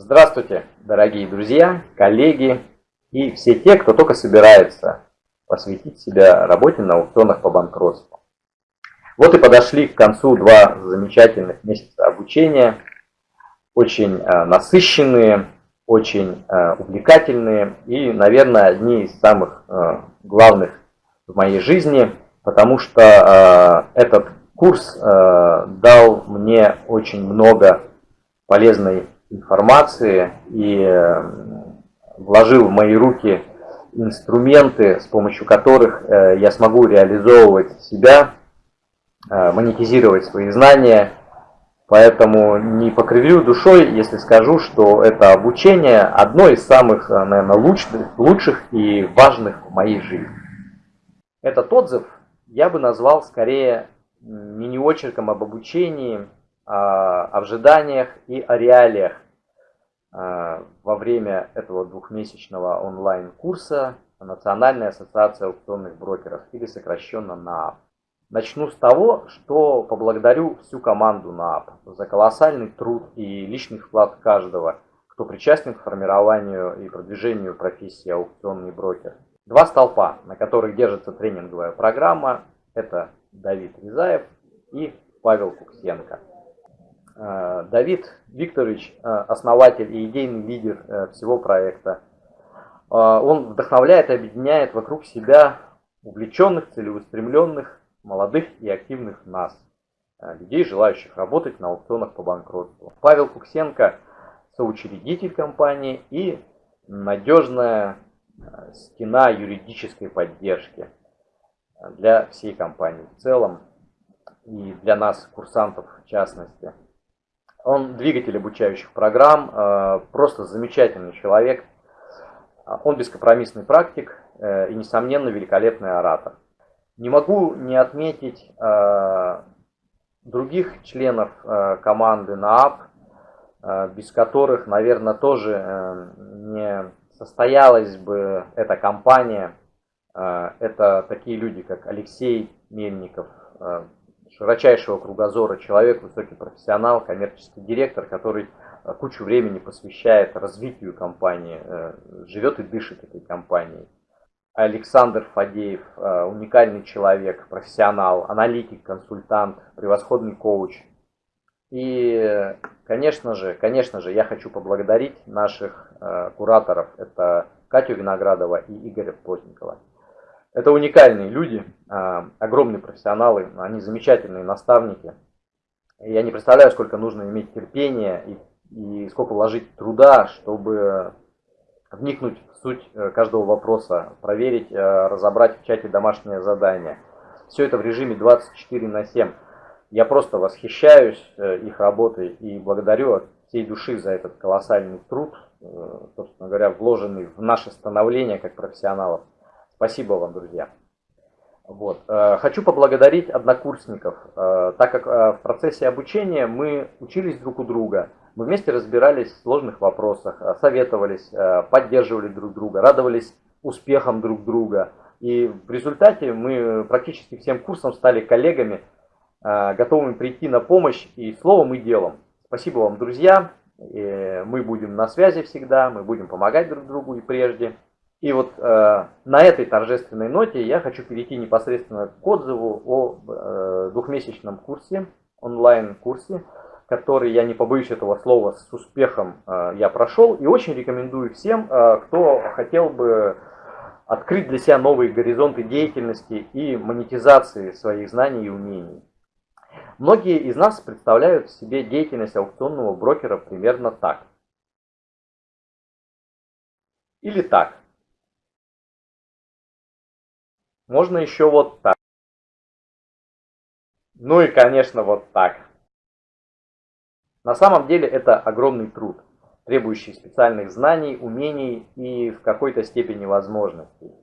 Здравствуйте, дорогие друзья, коллеги и все те, кто только собирается посвятить себя работе на аукционах по банкротству. Вот и подошли к концу два замечательных месяца обучения, очень э, насыщенные, очень э, увлекательные и, наверное, одни из самых э, главных в моей жизни, потому что этот курс дал мне очень много полезной информации и э, вложил в мои руки инструменты, с помощью которых э, я смогу реализовывать себя, э, монетизировать свои знания. Поэтому не покривлю душой, если скажу, что это обучение одно из самых, наверное, лучших, лучших и важных в моей жизни. Этот отзыв я бы назвал скорее мини-очерком об обучении, о ожиданиях и о реалиях а, во время этого двухмесячного онлайн-курса Национальная ассоциация аукционных брокеров, или сокращенно НААП. Начну с того, что поблагодарю всю команду НААП за колоссальный труд и личный вклад каждого, кто причастен к формированию и продвижению профессии аукционный брокер. Два столпа, на которых держится тренинговая программа, это Давид Рязаев и Павел Куксенко. Э, Давид Викторович, э, основатель и идейный лидер э, всего проекта, он вдохновляет и объединяет вокруг себя увлеченных, целеустремленных, молодых и активных нас, людей, желающих работать на аукционах по банкротству. Павел Куксенко – соучредитель компании и надежная стена юридической поддержки для всей компании в целом и для нас, курсантов в частности. Он двигатель обучающих программ, э, просто замечательный человек. Он бескомпромиссный практик э, и, несомненно, великолепный оратор. Не могу не отметить э, других членов команды НААП, без которых, наверное, тоже не состоялась бы эта компания. Это такие люди, как Алексей Мельников, широчайшего кругозора человек, высокий профессионал, коммерческий директор, который э, кучу времени посвящает развитию компании, э, живет и дышит этой компанией. Александр Фадеев, э, уникальный человек, профессионал, аналитик, консультант, превосходный коуч. И, конечно же, конечно же, я хочу поблагодарить наших кураторов. Это Катю Виноградова и Игоря Плотникова. Это уникальные люди, а, огромные профессионалы, они замечательные наставники. Я не представляю, сколько нужно иметь терпения и, и сколько вложить труда, чтобы вникнуть в суть э, каждого вопроса, проверить, э, разобрать в чате домашнее задание. Все это в режиме 24 на 7. Я просто восхищаюсь э, их работой и благодарю от всей души за этот колоссальный труд, собственно говоря, вложенный в наше становление как профессионалов. Спасибо вам, друзья. Вот. Э, хочу поблагодарить однокурсников, э, так как э, в процессе обучения мы учились друг у друга, мы вместе разбирались в сложных вопросах, советовались, поддерживали друг друга, радовались успехам друг друга. И в результате мы практически всем курсом стали коллегами, готовыми прийти на помощь и словом, и делом. Спасибо вам, друзья. Мы будем на связи всегда, мы будем помогать друг другу и прежде. И вот э, на этой торжественной ноте я хочу перейти непосредственно к отзыву о э, двухмесячном курсе, онлайн-курсе, который, я не побоюсь этого слова, с успехом э, я прошел. И очень рекомендую всем, э, кто хотел бы открыть для себя новые горизонты деятельности и монетизации своих знаний и умений. Многие из нас представляют себе деятельность аукционного брокера примерно так. Или так. Можно еще вот так. Ну и, конечно, вот так. На самом деле это огромный труд, требующий специальных знаний, умений и в какой-то степени возможностей.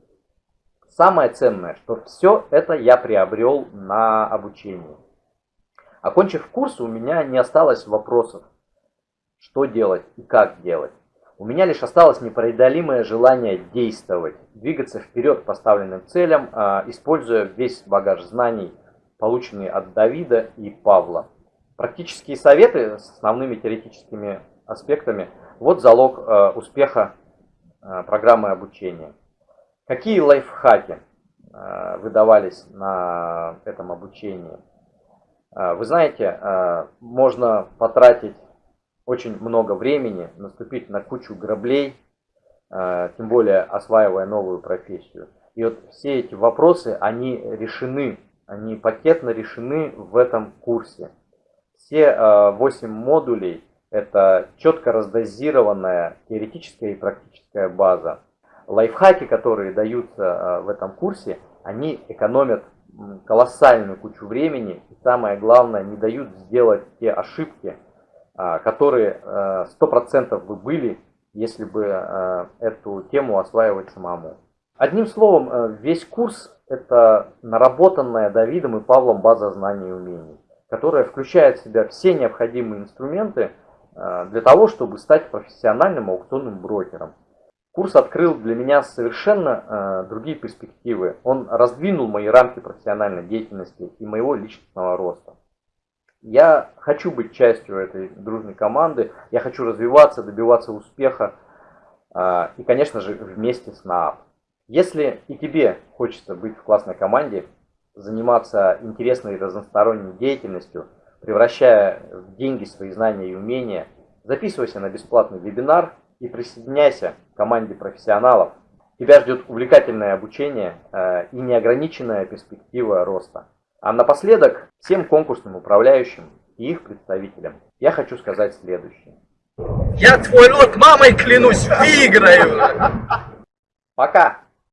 Самое ценное, что все это я приобрел на обучении. Окончив курс, у меня не осталось вопросов, что делать и как делать. У меня лишь осталось непреодолимое желание действовать, двигаться вперед поставленным целям, а, используя весь багаж знаний, полученный от Давида и Павла. Практические советы с основными теоретическими аспектами Вот залог э, успеха э, программы обучения. Какие лайфхаки выдавались на этом обучении? Вы знаете, можно потратить очень много времени, наступить на кучу граблей, э, тем более осваивая новую профессию. И вот все эти вопросы, они решены, они пакетно решены в этом курсе. Все 8 модулей – это четко раздозированная теоретическая и практическая база. Лайфхаки, которые даются в этом курсе, они экономят колоссальную кучу времени и самое главное, не дают сделать те ошибки, которые 100% э, бы были, если бы э, эту тему осваивать самому. Одним словом, весь курс это наработанная Давидом и Павлом база знаний и умений, которая включает в себя все необходимые инструменты для того, чтобы стать профессиональным аукционным брокером. Курс открыл для меня совершенно другие перспективы. Он раздвинул мои рамки профессиональной деятельности и моего личностного роста. Я хочу быть частью этой дружной команды, я хочу развиваться, добиваться успеха а, и, конечно же, вместе с НААП. Если и тебе хочется быть в классной команде, заниматься интересной разносторонней деятельностью, превращая в деньги свои знания и умения, записывайся на бесплатный вебинар и присоединяйся к команде профессионалов. Тебя ждет увлекательное обучение а, и неограниченная перспектива роста. А напоследок всем конкурсным управляющим и их представителям я хочу сказать следующее. Я твой род мамой клянусь, выиграю! Пока!